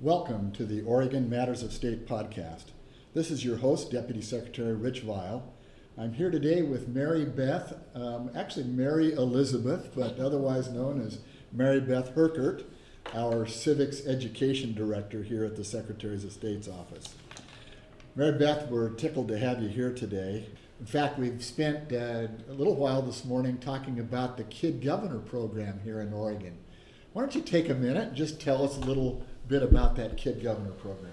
Welcome to the Oregon Matters of State podcast. This is your host, Deputy Secretary Rich Vial. I'm here today with Mary Beth, um, actually Mary Elizabeth, but otherwise known as Mary Beth Herkert, our Civics Education Director here at the Secretary's of State's office. Mary Beth, we're tickled to have you here today. In fact, we've spent uh, a little while this morning talking about the Kid Governor program here in Oregon. Why don't you take a minute and just tell us a little bit about that Kid Governor program?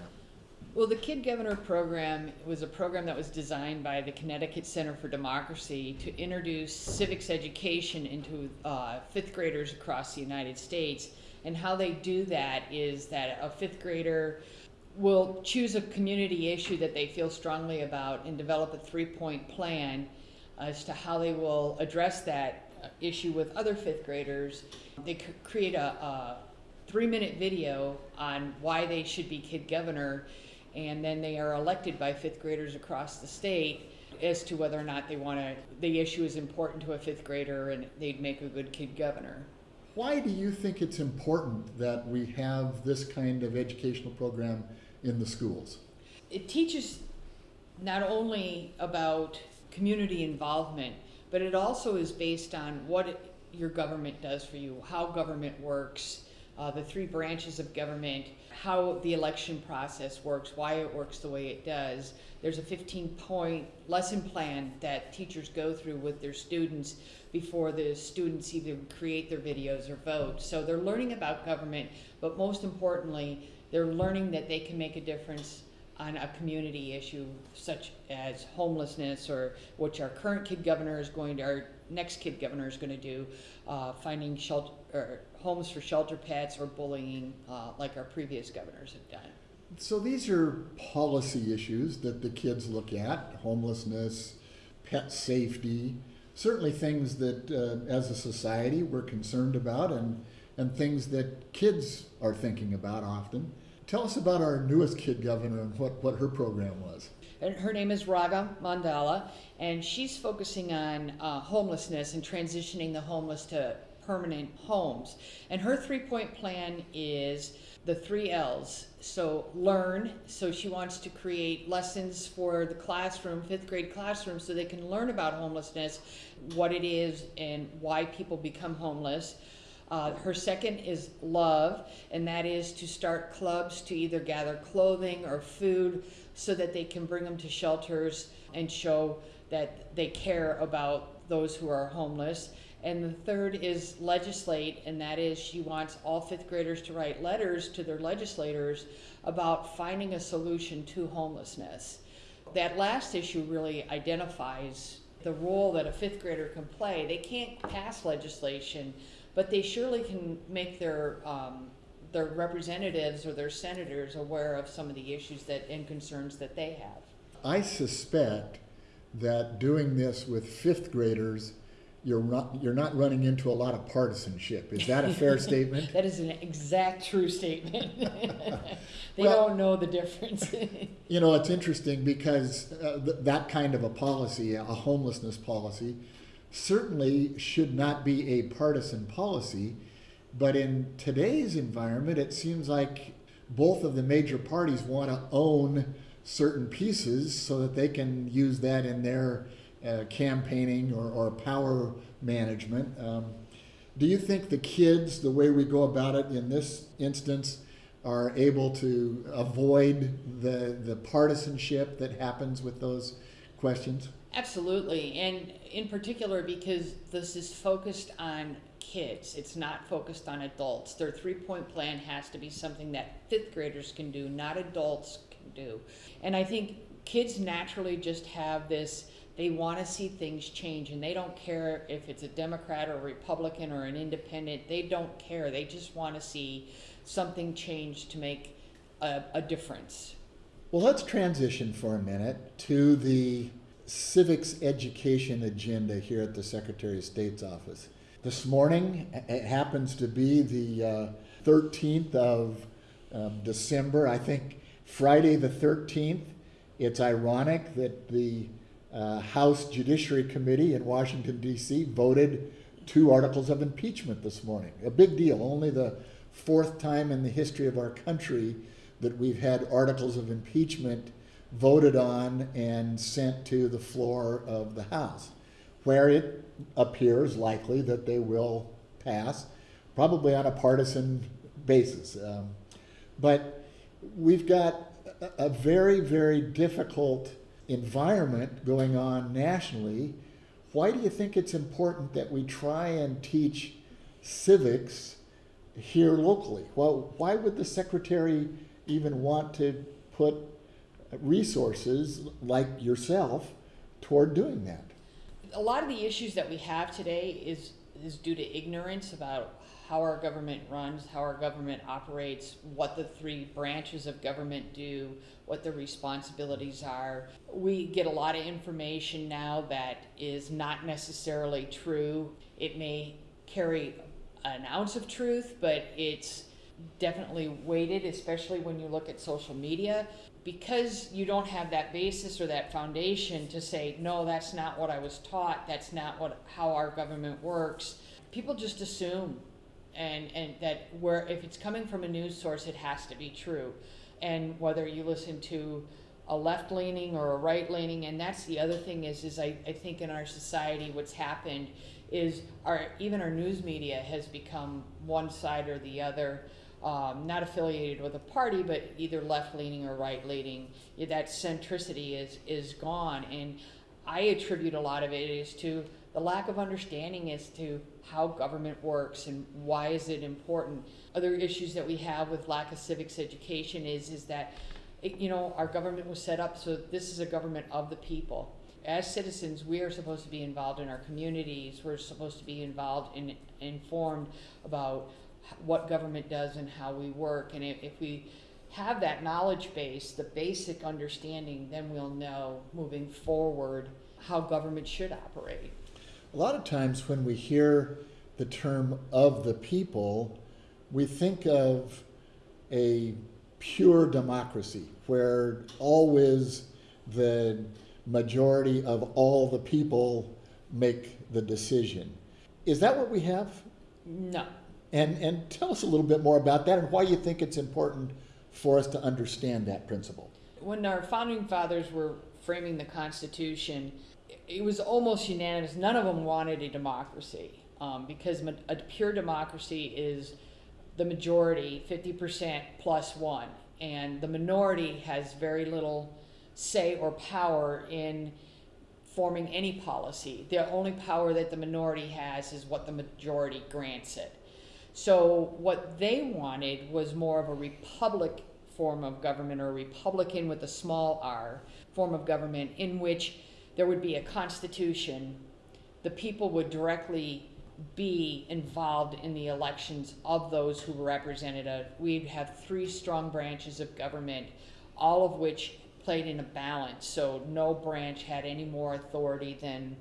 Well, the Kid Governor program was a program that was designed by the Connecticut Center for Democracy to introduce civics education into uh, fifth graders across the United States. And how they do that is that a fifth grader will choose a community issue that they feel strongly about and develop a three point plan as to how they will address that issue with other fifth graders. They create a, a three minute video on why they should be kid governor and then they are elected by fifth graders across the state as to whether or not they want to, the issue is important to a fifth grader and they'd make a good kid governor. Why do you think it's important that we have this kind of educational program in the schools? It teaches not only about community involvement, but it also is based on what your government does for you, how government works, uh, the three branches of government, how the election process works, why it works the way it does. There's a 15 point lesson plan that teachers go through with their students before the students even create their videos or vote. So they're learning about government, but most importantly, they're learning that they can make a difference on a community issue such as homelessness or which our current kid governor is going to, our next kid governor is going to do, uh, finding shelter, or homes for shelter pets or bullying uh, like our previous governors have done. So these are policy issues that the kids look at, homelessness, pet safety, certainly things that uh, as a society we're concerned about and, and things that kids are thinking about often. Tell us about our newest kid governor and what, what her program was. And her name is Raga Mandala, and she's focusing on uh, homelessness and transitioning the homeless to permanent homes. And her three point plan is the three L's. So, learn. So, she wants to create lessons for the classroom, fifth grade classroom, so they can learn about homelessness, what it is, and why people become homeless. Uh, her second is love, and that is to start clubs to either gather clothing or food so that they can bring them to shelters and show that they care about those who are homeless. And the third is legislate, and that is she wants all fifth graders to write letters to their legislators about finding a solution to homelessness. That last issue really identifies the role that a fifth grader can play. They can't pass legislation, but they surely can make their um, their representatives or their senators aware of some of the issues that and concerns that they have. I suspect that doing this with fifth graders you're not you're not running into a lot of partisanship. Is that a fair statement? that is an exact true statement. they well, don't know the difference. you know, it's interesting because uh, th- that kind of a policy, a homelessness policy, certainly should not be a partisan policy. But in today's environment, it seems like both of the major parties want to own certain pieces so that they can use that in their uh, campaigning or, or power management. Um, do you think the kids, the way we go about it in this instance, are able to avoid the, the partisanship that happens with those questions? Absolutely, and in particular because this is focused on kids. It's not focused on adults. Their three point plan has to be something that fifth graders can do, not adults can do. And I think kids naturally just have this they want to see things change and they don't care if it's a Democrat or a Republican or an independent. They don't care. They just want to see something change to make a, a difference. Well, let's transition for a minute to the civics education agenda here at the Secretary of State's office. This morning, it happens to be the uh, 13th of um, December, I think Friday the 13th. It's ironic that the uh, House Judiciary Committee in Washington, D.C. voted two articles of impeachment this morning. A big deal. Only the fourth time in the history of our country that we've had articles of impeachment voted on and sent to the floor of the House, where it appears likely that they will pass, probably on a partisan basis. Um, but we've got a, a very, very difficult environment going on nationally. Why do you think it's important that we try and teach civics here locally? Well, why would the secretary even want to put resources like yourself toward doing that? A lot of the issues that we have today is is due to ignorance about how our government runs, how our government operates, what the three branches of government do, what the responsibilities are. We get a lot of information now that is not necessarily true. It may carry an ounce of truth, but it's definitely weighted, especially when you look at social media. Because you don't have that basis or that foundation to say, no, that's not what I was taught, that's not what how our government works, people just assume and, and that where if it's coming from a news source, it has to be true. And whether you listen to a left leaning or a right leaning, and that's the other thing is is I, I think in our society what's happened is our even our news media has become one side or the other um, not affiliated with a party, but either left leaning or right leaning. That centricity is is gone, and I attribute a lot of it is to the lack of understanding as to how government works and why is it important. Other issues that we have with lack of civics education is is that it, you know our government was set up so this is a government of the people. As citizens, we are supposed to be involved in our communities. We're supposed to be involved and in, informed about what government does and how we work. And if, if we have that knowledge base, the basic understanding, then we'll know moving forward how government should operate. A lot of times when we hear the term of the people, we think of a pure democracy where always the majority of all the people make the decision. Is that what we have? No. And, and tell us a little bit more about that and why you think it's important for us to understand that principle. When our founding fathers were framing the Constitution, it was almost unanimous. None of them wanted a democracy um, because a pure democracy is the majority, 50% plus one, and the minority has very little say or power in forming any policy. The only power that the minority has is what the majority grants it. So what they wanted was more of a republic form of government or a republican with a small r form of government in which there would be a constitution. The people would directly be involved in the elections of those who were represented. We'd have three strong branches of government, all of which played in a balance. So no branch had any more authority than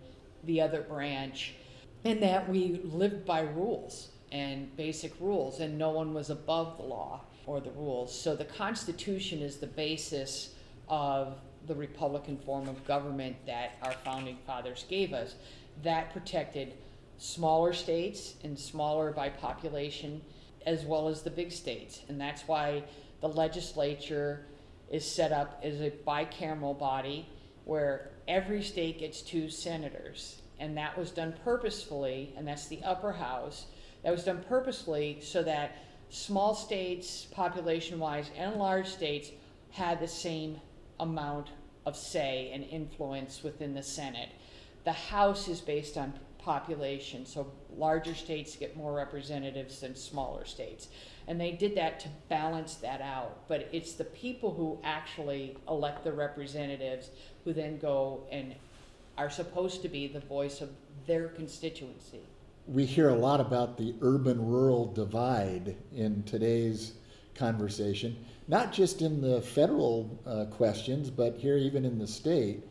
the other branch, and that we lived by rules and basic rules, and no one was above the law or the rules. So the Constitution is the basis of the Republican form of government that our founding fathers gave us. That protected smaller states and smaller by population, as well as the big states. And that's why the legislature is set up as a bicameral body where every state gets two senators. And that was done purposefully, and that's the upper house that was done purposely so that small states, population wise, and large states had the same amount of say and influence within the Senate. The House is based on population, so larger states get more representatives than smaller states. And they did that to balance that out. But it's the people who actually elect the representatives who then go and are supposed to be the voice of their constituency we hear a lot about the urban rural divide in today's conversation, not just in the federal uh, questions, but here even in the state.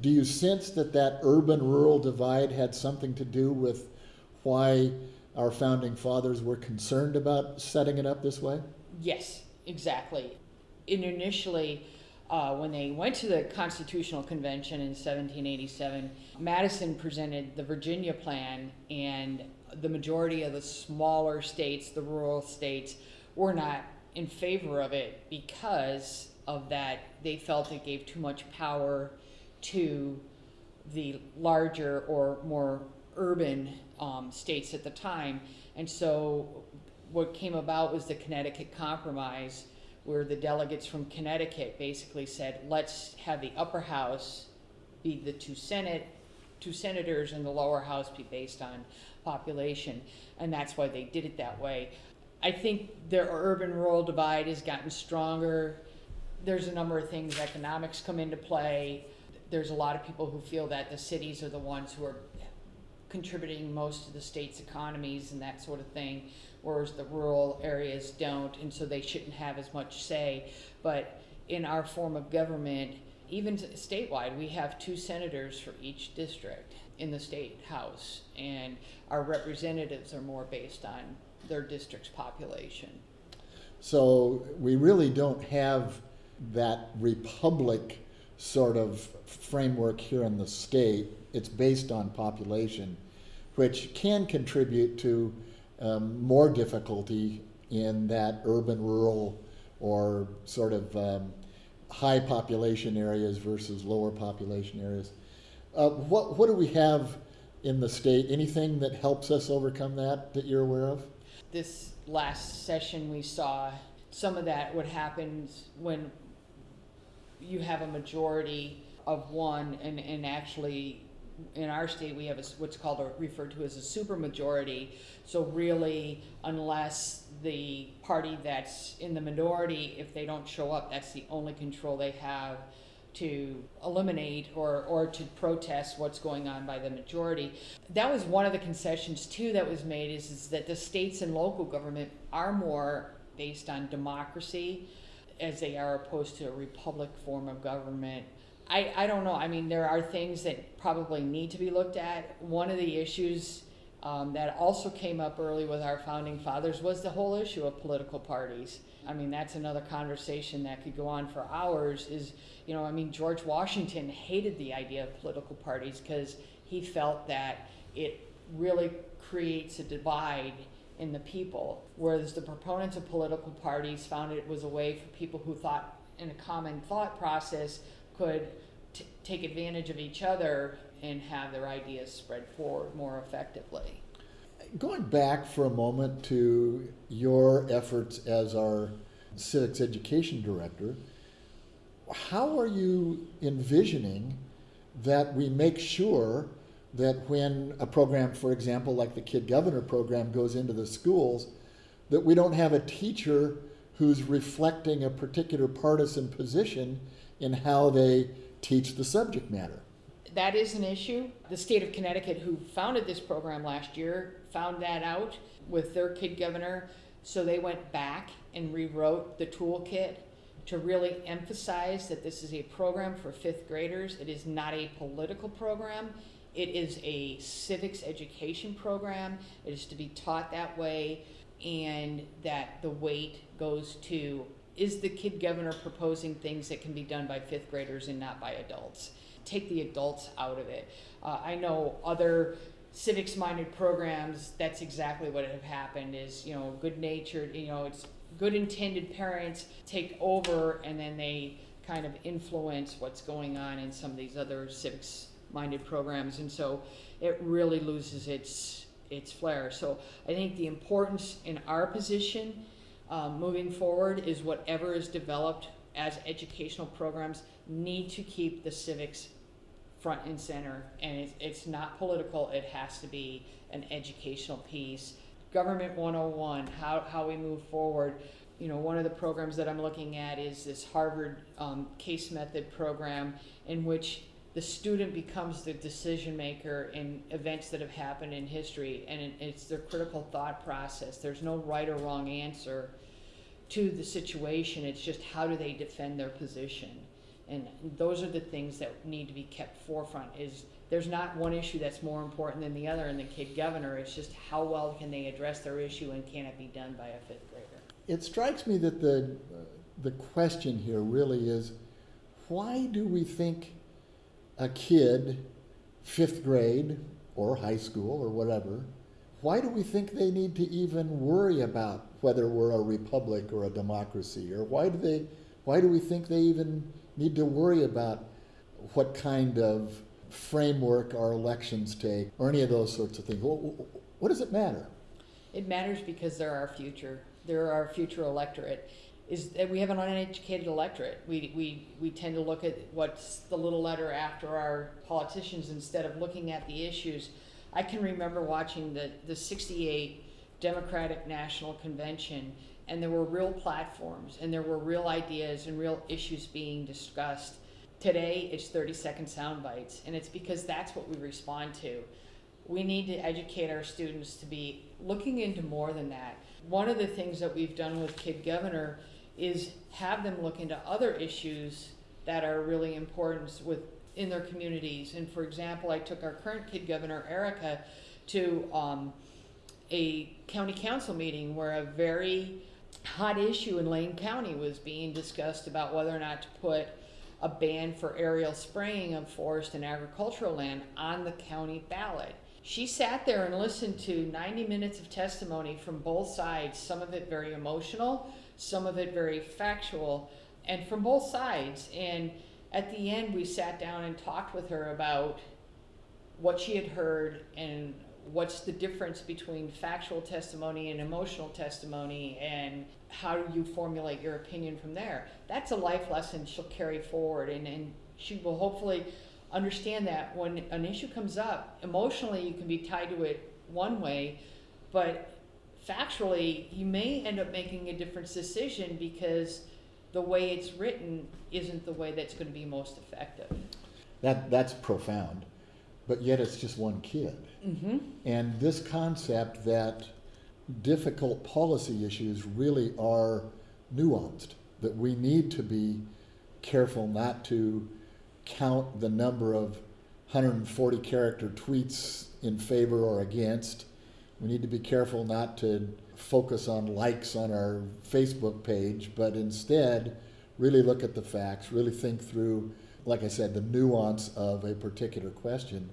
Do you sense that that urban rural divide had something to do with why our founding fathers were concerned about setting it up this way? Yes, exactly. And initially, uh, when they went to the Constitutional Convention in 1787, Madison presented the Virginia Plan, and the majority of the smaller states, the rural states, were not in favor of it because of that. They felt it gave too much power to the larger or more urban um, states at the time. And so what came about was the Connecticut Compromise, where the delegates from Connecticut basically said, let's have the upper house be the two senate, two senators, and the lower house be based on population. And that's why they did it that way. I think the urban-rural divide has gotten stronger. There's a number of things, economics come into play. There's a lot of people who feel that the cities are the ones who are contributing most to the state's economies and that sort of thing, whereas the rural areas don't, and so they shouldn't have as much say. But in our form of government, even statewide, we have two senators for each district in the state house, and our representatives are more based on their district's population. So we really don't have that republic sort of framework here in the state. It's based on population, which can contribute to um, more difficulty in that urban, rural, or sort of um, high population areas versus lower population areas. Uh, what, what do we have in the state? Anything that helps us overcome that that you're aware of? This last session, we saw some of that what happens when you have a majority of one, and, and actually, in our state, we have a, what's called a, referred to as a supermajority. So really, unless the party that's in the minority, if they don't show up, that's the only control they have to eliminate or, or to protest what's going on by the majority. That was one of the concessions too that was made is, is that the states and local government are more based on democracy as they are opposed to a republic form of government. I, I don't know. I mean, there are things that probably need to be looked at. One of the issues um, that also came up early with our founding fathers was the whole issue of political parties. I mean, that's another conversation that could go on for hours. Is, you know, I mean, George Washington hated the idea of political parties because he felt that it really creates a divide in the people, whereas the proponents of political parties found it was a way for people who thought in a common thought process could take advantage of each other and have their ideas spread forward more effectively. Going back for a moment to your efforts as our civics education director, how are you envisioning that we make sure that when a program, for example, like the Kid Governor program, goes into the schools, that we don't have a teacher who's reflecting a particular partisan position in how they teach the subject matter? That is an issue. The state of Connecticut, who founded this program last year, found that out with their kid governor. So they went back and rewrote the toolkit to really emphasize that this is a program for fifth graders. It is not a political program. It is a civics education program. It is to be taught that way, and that the weight goes to is the kid governor proposing things that can be done by fifth graders and not by adults? Take the adults out of it. Uh, I know other civics minded programs that's exactly what have happened is you know good natured you know it's good intended parents take over and then they kind of influence what's going on in some of these other civics minded programs and so it really loses its its flair so i think the importance in our position um, moving forward is whatever is developed as educational programs need to keep the civics front and center, and it's, it's not political, it has to be an educational piece. Government 101, how, how we move forward. You know, one of the programs that I'm looking at is this Harvard um, case method program in which the student becomes the decision maker in events that have happened in history, and it's their critical thought process. There's no right or wrong answer to the situation, it's just how do they defend their position. And those are the things that need to be kept forefront is there's not one issue that's more important than the other in the kid governor. It's just how well can they address their issue and can it be done by a fifth grader? It strikes me that the, the question here really is why do we think a kid, fifth grade or high school or whatever, why do we think they need to even worry about whether we're a republic or a democracy? Or why do they, why do we think they even need to worry about what kind of framework our elections take or any of those sorts of things? What, what does it matter? It matters because they're our future. They're our future electorate. Is that we have an uneducated electorate. We, we, we tend to look at what's the little letter after our politicians instead of looking at the issues. I can remember watching the, the 68 Democratic National Convention, and there were real platforms, and there were real ideas and real issues being discussed. Today, it's 30 second sound bites, and it's because that's what we respond to. We need to educate our students to be looking into more than that. One of the things that we've done with Kid Governor is have them look into other issues that are really important with in their communities. And for example, I took our current kid governor, Erica, to um, a county council meeting where a very hot issue in Lane County was being discussed about whether or not to put a ban for aerial spraying of forest and agricultural land on the county ballot. She sat there and listened to 90 minutes of testimony from both sides, some of it very emotional, some of it very factual, and from both sides. And at the end, we sat down and talked with her about what she had heard and what's the difference between factual testimony and emotional testimony and how do you formulate your opinion from there? That's a life lesson she'll carry forward and, and she will hopefully understand that when an issue comes up. Emotionally you can be tied to it one way but factually you may end up making a different decision because the way it's written isn't the way that's going to be most effective. That, that's profound, but yet it's just one kid. Mm-hmm. And this concept that difficult policy issues really are nuanced, that we need to be careful not to count the number of 140 character tweets in favor or against. We need to be careful not to focus on likes on our Facebook page, but instead really look at the facts, really think through, like I said, the nuance of a particular question.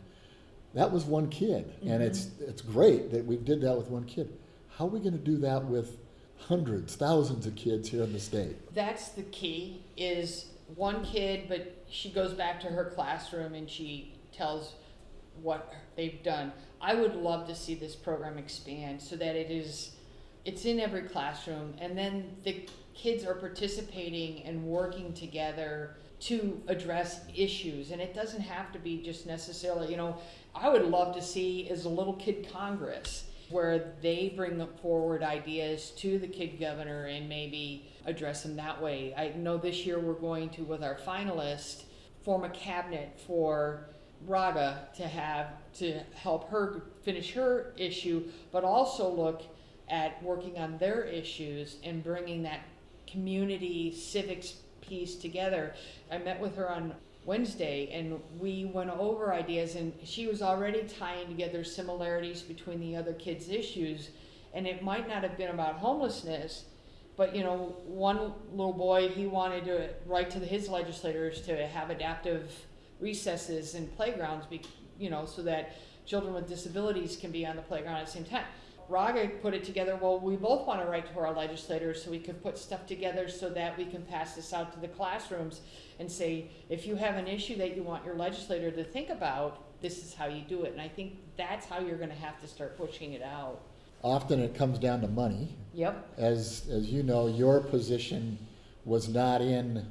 That was one kid, mm-hmm. and it's it's great that we did that with one kid. How are we going to do that with hundreds, thousands of kids here in the state? That's the key. Is one kid, but she goes back to her classroom and she tells what they've done. I would love to see this program expand so that it is it's in every classroom and then the kids are participating and working together to address issues and it doesn't have to be just necessarily you know i would love to see is a little kid congress where they bring forward ideas to the kid governor and maybe address them that way i know this year we're going to with our finalists, form a cabinet for raga to have to help her finish her issue but also look at working on their issues and bringing that community civics piece together. I met with her on Wednesday and we went over ideas and she was already tying together similarities between the other kids' issues and it might not have been about homelessness but you know one little boy he wanted to write to his legislators to have adaptive recesses and playgrounds be, you know so that children with disabilities can be on the playground at the same time Raga put it together, well, we both want to write to our legislators so we can put stuff together so that we can pass this out to the classrooms and say, if you have an issue that you want your legislator to think about, this is how you do it. And I think that's how you're going to have to start pushing it out. Often it comes down to money. Yep. As, as you know, your position was not in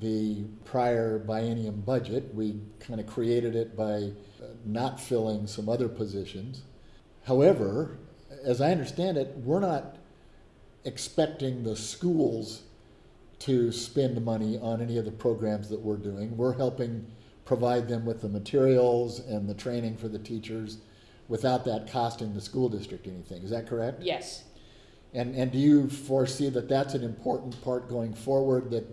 the prior biennium budget. We kind of created it by uh, not filling some other positions. However, as I understand it, we're not expecting the schools to spend money on any of the programs that we're doing. We're helping provide them with the materials and the training for the teachers without that costing the school district anything. Is that correct? Yes. And, and do you foresee that that's an important part going forward, that,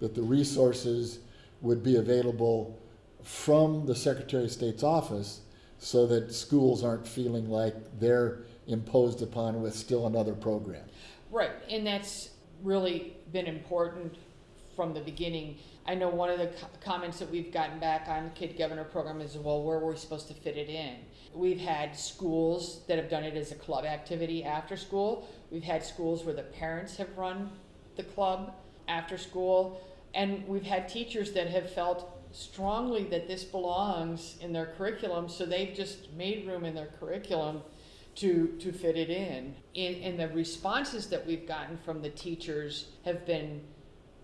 that the resources would be available from the Secretary of State's office so that schools aren't feeling like they're imposed upon with still another program. Right, and that's really been important from the beginning. I know one of the co- comments that we've gotten back on the Kid Governor program is, well, where were we supposed to fit it in? We've had schools that have done it as a club activity after school. We've had schools where the parents have run the club after school. And we've had teachers that have felt strongly that this belongs in their curriculum, so they've just made room in their curriculum to, to fit it in. in. And the responses that we've gotten from the teachers have been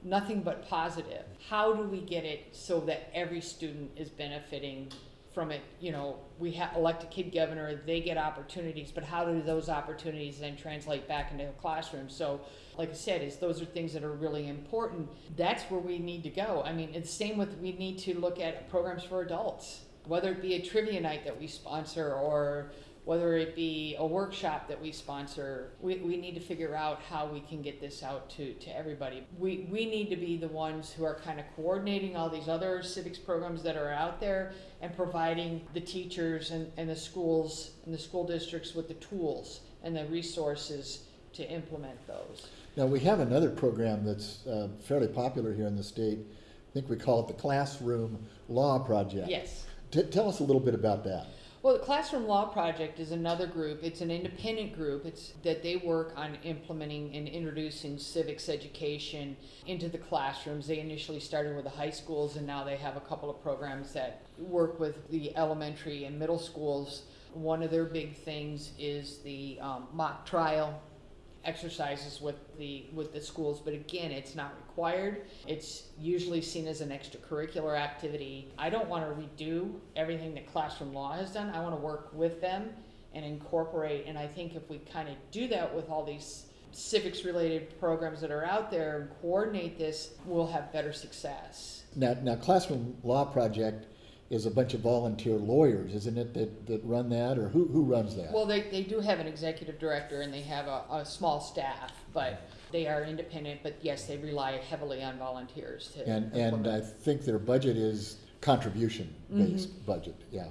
nothing but positive. How do we get it so that every student is benefiting from it? You know, we ha- elect a kid governor, they get opportunities, but how do those opportunities then translate back into the classroom? So, like I said, is those are things that are really important. That's where we need to go. I mean, it's same with we need to look at programs for adults, whether it be a trivia night that we sponsor or whether it be a workshop that we sponsor, we, we need to figure out how we can get this out to, to everybody. We, we need to be the ones who are kind of coordinating all these other civics programs that are out there and providing the teachers and, and the schools and the school districts with the tools and the resources to implement those. Now, we have another program that's uh, fairly popular here in the state. I think we call it the Classroom Law Project. Yes. T- tell us a little bit about that. Well, the Classroom Law Project is another group. It's an independent group. It's that they work on implementing and introducing civics education into the classrooms. They initially started with the high schools, and now they have a couple of programs that work with the elementary and middle schools. One of their big things is the um, mock trial exercises with the with the schools but again it's not required. It's usually seen as an extracurricular activity. I don't want to redo everything that classroom law has done. I want to work with them and incorporate and i think if we kind of do that with all these civics related programs that are out there and coordinate this we'll have better success. Now, now Classroom Law Project is a bunch of volunteer lawyers, isn't it, that, that run that, or who, who runs that? Well, they, they do have an executive director and they have a, a small staff, but they are independent, but yes, they rely heavily on volunteers to. And, and I think their budget is contribution-based mm-hmm. budget, yeah.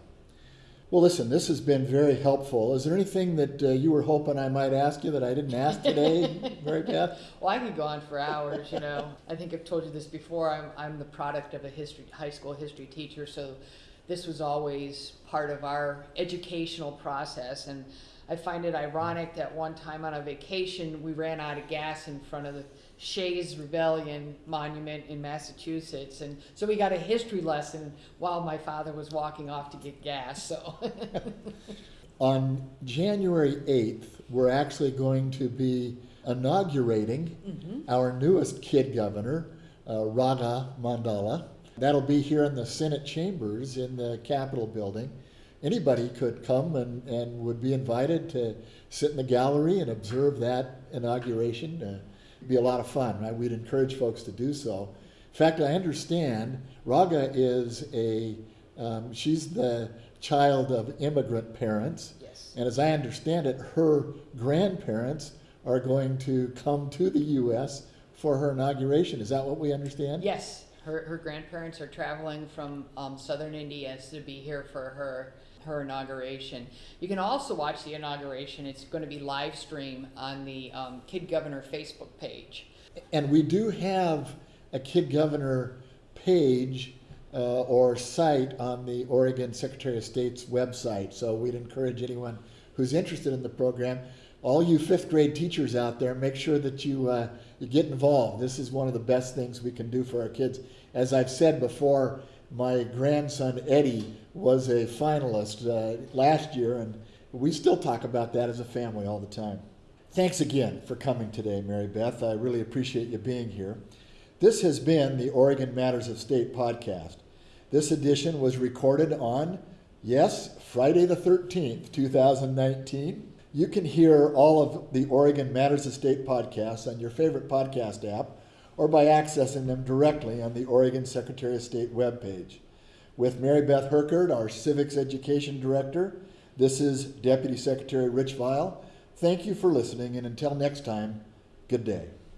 Well, listen, this has been very helpful. Is there anything that uh, you were hoping I might ask you that I didn't ask today, Mary Beth? Well, I could go on for hours, you know. I think I've told you this before. I'm, I'm the product of a history, high school history teacher, so this was always part of our educational process. And I find it ironic that one time on a vacation, we ran out of gas in front of the Shays Rebellion Monument in Massachusetts. And so we got a history lesson while my father was walking off to get gas, so. On January 8th, we're actually going to be inaugurating Mhm. our newest kid governor, uh, Raga Mandala. That'll be here in the Senate chambers in the Capitol building. Anybody could come and, and would be invited to sit in the gallery and observe that inauguration. Uh, be a lot of fun, right? We'd encourage folks to do so. In fact, I understand Raga is a, um, she's the child of immigrant parents. Yes. And as I understand it, her grandparents are going to come to the U.S. for her inauguration. Is that what we understand? Yes, her, her grandparents are traveling from um, southern India to be here for her her inauguration. You can also watch the inauguration. It's going to be live stream on the um, Kid Governor Facebook page. And we do have a Kid Governor page uh, or site on the Oregon Secretary of State's website. So we'd encourage anyone who's interested in the program, all you fifth grade teachers out there, make sure that you, uh, you get involved. This is one of the best things we can do for our kids. As I've said before, my grandson Eddie was a finalist uh, last year, and we still talk about that as a family all the time. Thanks again for coming today, Mary Beth. I really appreciate you being here. This has been the Oregon Matters of State podcast. This edition was recorded on, yes, Friday the 13th, 2019. You can hear all of the Oregon Matters of State podcasts on your favorite podcast app or by accessing them directly on the Oregon Secretary of State webpage. With Mary Beth Herkert, our Civics Education Director, this is Deputy Secretary Rich Vial. Thank you for listening, and until next time, good day.